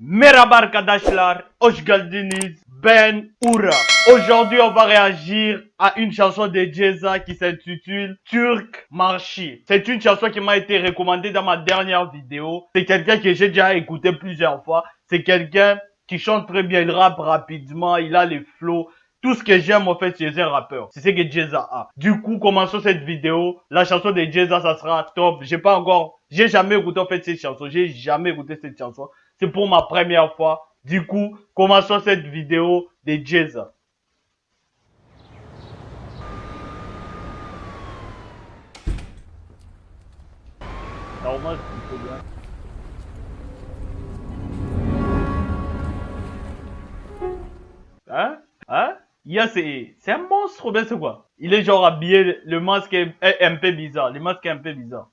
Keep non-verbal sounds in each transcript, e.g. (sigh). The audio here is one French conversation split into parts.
Merhaba arkadaşlar, hoş. Ben Oura. Aujourd'hui, on va réagir à une chanson de Jeza qui s'intitule Turc Marchi. C'est une chanson qui m'a été recommandée dans ma dernière vidéo. C'est quelqu'un que j'ai déjà écouté plusieurs fois. C'est quelqu'un qui chante très bien, il rappe rapidement, il a les flows. Tout ce que j'aime en fait chez un rappeur, c'est ce que Jeza a. Du coup, commençons cette vidéo. La chanson de Jeza, ça sera top. J'ai pas encore, j'ai jamais écouté en fait cette chanson. J'ai jamais écouté cette chanson. C'est pour ma première fois. Du coup, commençons cette vidéo de Jeza. Normal, c'est bien. Hein? Hein? Il y a c'est un monstre ou bien c'est quoi? Il est genre habillé, le masque est un peu bizarre, le masque est un peu bizarre.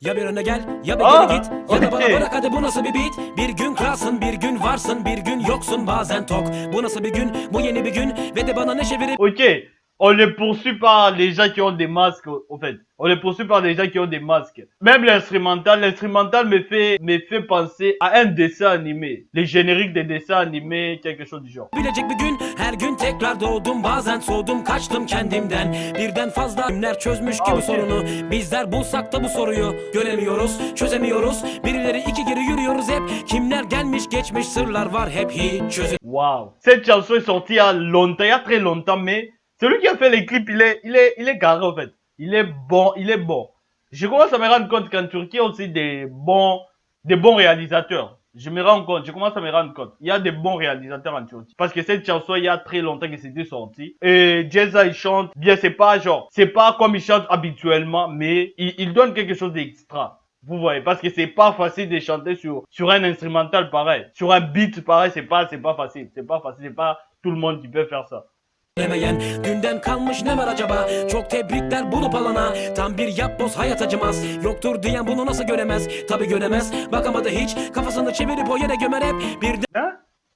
Ya bir öne gel ya bir Aa, geri git Ya da bana okey. bırak hadi bu nasıl bir beat? Bir gün kralsın bir gün varsın bir gün yoksun bazen tok. Bu nasıl bir gün? Bu yeni bir gün Ve de bana neşe verip Ok, on les poursuit par les gens qui ont des masques, au fait. On les poursuit par les gens qui ont des masques. Même l'instrumental, l'instrumental me fait, me fait penser à un dessin animé. Les génériques des dessins animés, quelque chose du genre. Bilecek bir gün her gün tekrar doğdum Bazen soğudum kaçtım kendimden Birden fazla günler çözmüş gibi Okey. sorunu Bizler bulsak da bu soruyu Göremiyoruz çözemiyoruz Birileri iki geri yürüyoruz hep Kimler gelmiş geçmiş sırlar var hep hiç çözüm Waouh. Cette chanson est sortie il y a longtemps, il y a très longtemps, mais celui qui a fait les clips, il est, il est, il est carré, en fait. Il est bon, il est bon. Je commence à me rendre compte qu'en Turquie, a aussi des bons, des bons réalisateurs. Je me rends compte, je commence à me rendre compte. Il y a des bons réalisateurs en Turquie. Parce que cette chanson, il y a très longtemps que c'était sorti. Et Jeza, il chante bien, c'est pas genre, c'est pas comme il chante habituellement, mais il, il donne quelque chose d'extra. Vous voyez, parce que c'est pas facile de chanter sur, sur un instrumental pareil. Sur un beat pareil, c'est pas, c'est pas facile. C'est pas facile, c'est pas tout le monde qui peut faire ça. Hep Bir Hein?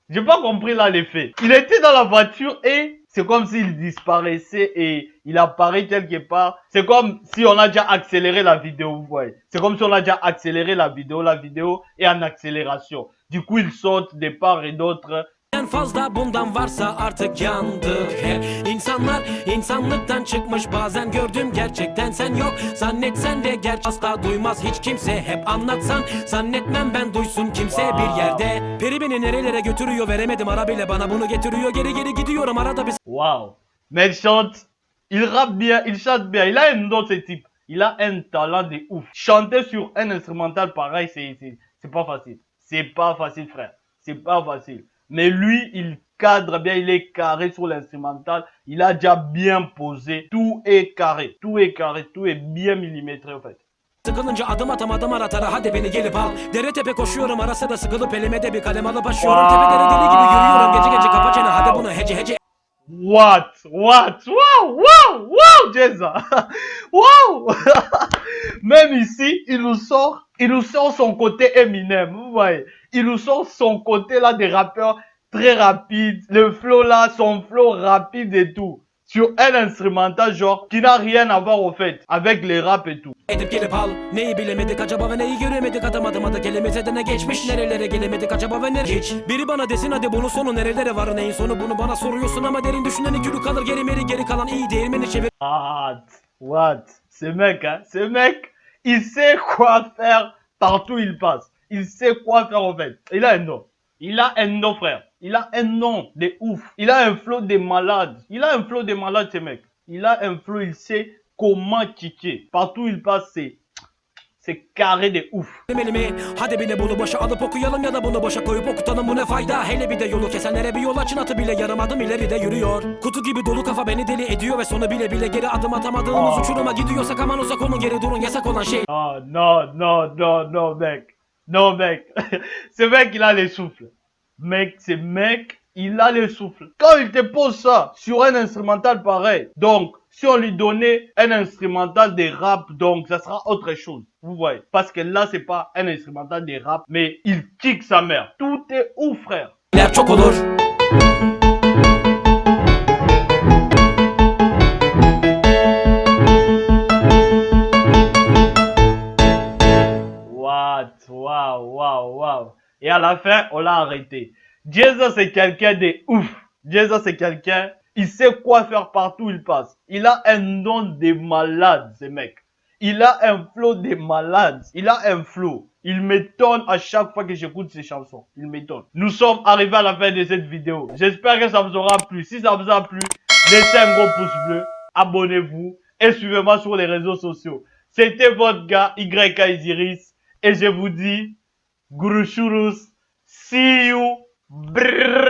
J'ai pas compris là l'effet. Il était dans la voiture et c'est comme s'il disparaissait et il apparaît quelque part. C'est comme si on a déjà accéléré la vidéo, vous voyez. C'est comme si on a déjà accéléré la vidéo. La vidéo est en accélération. Du coup, il saute de part et d'autre. En fazla bundan varsa artık yandık hep İnsanlar insanlıktan çıkmış bazen gördüm gerçekten sen yok Zannetsen de gerçek asla duymaz hiç kimse hep anlatsan Zannetmem ben duysun kimse bir yerde Peri beni nerelere götürüyor veremedim ara bile bana bunu getiriyor Geri geri gidiyorum arada bir Waouh. Mais il chante. Il rappe bien, il chante bien. Il a un ce type. Il a un talent de ouf. Chanter sur un instrumental pareil, c'est, c'est pas facile. C'est pas facile, frère. C'est pas facile. Mais lui, il cadre bien, il est carré sur l'instrumental. Il a déjà bien posé. Tout est carré. Tout est carré. Tout est bien millimétré, en fait. Sıkılınca adım atamadım aratara hadi beni gelip al Dere tepe koşuyorum arası da sıkılıp elime de bir kalem alıp aşıyorum Tepelere deli gibi yürüyorum gece gece kapa çene hadi bunu hece hece What? What? Wow! Wow! Wow, Jeza! (laughs) wow! (laughs) Même ici, il nous sort, il nous sort son côté Eminem, vous voyez. Il nous sort son côté là des rappeurs très rapides. Le flow là, son flow rapide et tout. Sur un instrumental genre qui n'a rien à voir au fait avec les rap et tout. Edip gelip al Neyi bilemedik acaba ve neyi göremedik Atamadım adı kelimese de ne geçmiş Nerelere gelemedik acaba ve ne hiç Biri bana desin hadi bunun sonu nerelere var Neyin sonu? Bunu bana soruyorsun ama derin düşüneni gülü kalır Geri meri geri kalan iyi değirmeni çevir? What? What? Ce mec, hein? Ce mec, il sait quoi faire partout où il passe. Il sait quoi faire en fait. Il a un nom. Il a un nom, frère. Il a un nom de ouf. Il a un flow de malade. Il a un flow de malade, ce mec. Il a un flow, il sait comment kicker. Partout où il passe, c'est, c'est carré de ouf. elimi Hadi bir de bunu boşa alıp okuyalım ya da bunu boşa koyup okutalım bu ne fayda Hele bir de yolu kesenlere bir yol açın atı bile yarım adım ileride yürüyor Kutu gibi dolu kafa beni deli ediyor ve sonu bile bile geri adım atamadığımız Aa. uçuruma gidiyorsak aman uzak olun geri durun yasak olan şey Oh non, non, non, non, mec. Non, mec. (laughs) ce mec, il a les souffles. Mec, ce mec, il a le souffle. Quand il te pose ça sur un instrumental pareil, donc, si on lui donnait un instrumental de rap, donc, ça sera autre chose. Vous voyez. Parce que là, c'est pas un instrumental de rap, mais il kick sa mère. Tout est ouf, frère. À la fin, on l'a arrêté. Jeza, c'est quelqu'un de ouf. Jeza, c'est quelqu'un, il sait quoi faire partout où il passe. Il a un nom de malade, ce mec. Il a un flow de malade. Il a un flow. Il m'étonne à chaque fois que j'écoute ses chansons. Il m'étonne. Nous sommes arrivés à la fin de cette vidéo. J'espère que ça vous aura plu. Si ça vous a plu, laissez un gros pouce bleu. Abonnez-vous. Et suivez-moi sur les réseaux sociaux. C'était votre gars YK Isiris. Et je vous dis, Guru See you. Brrr.